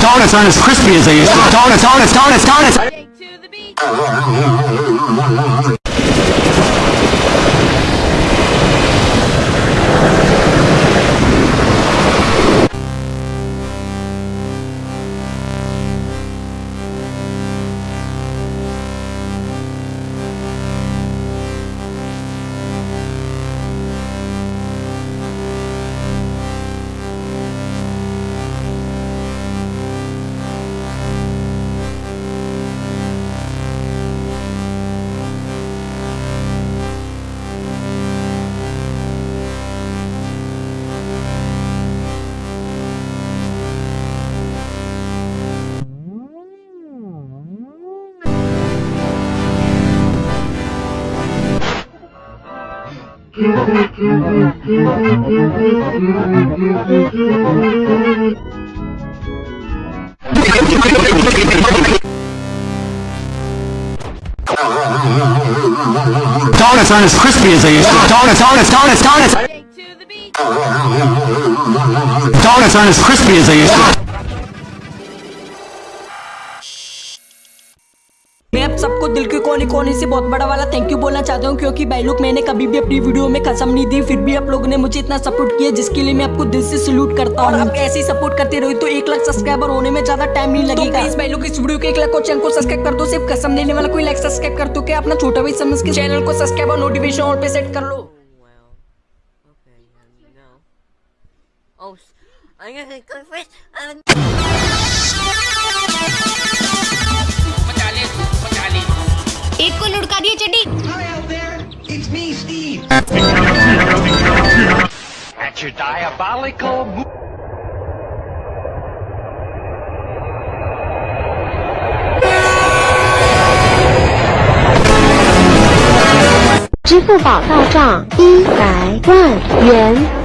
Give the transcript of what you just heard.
Donuts aren't as crispy as they used to. Donuts, donuts, donuts, donuts! Donuts aren't as crispy as they used to. Donuts, donuts, donuts, donuts. to the beach. Donuts aren't as crispy as they used to. सबको दिल के कोने कोने से बहुत बड़ा वाला thank you बोलना चाहता हूँ क्योंकि भाई लोग मैंने कभी भी अपनी वीडियो में कसम नहीं दी फिर भी आप लोगों ने मुझे इतना सपोर्ट किया जिसके लिए मैं आपको दिल से सल्यूट करता हूँ आप ऐसे ही सपोर्ट करते रहो तो एक लाख सब्सक्राइबर होने में ज़्यादा टाइम नहीं लगेगा प्लीज़ भाई लोग इस वीडियो के एक लाख को चैनल को सब्सक्राइब कर दो सिर्फ़ कसम देने वाला कोई लाइक सब्सक्राइब कर दो क्या अपना छोटा भाई समझ के चैनल को सब्सक्राइब और नोटिफिकेशन ऑल पे सेट कर लो. Oh, I'm gonna go first. Um, लुढ़का दिए चड्डी Hi out there, it's me, Steve. At your diabolical mo- 支付宝到账一百万元。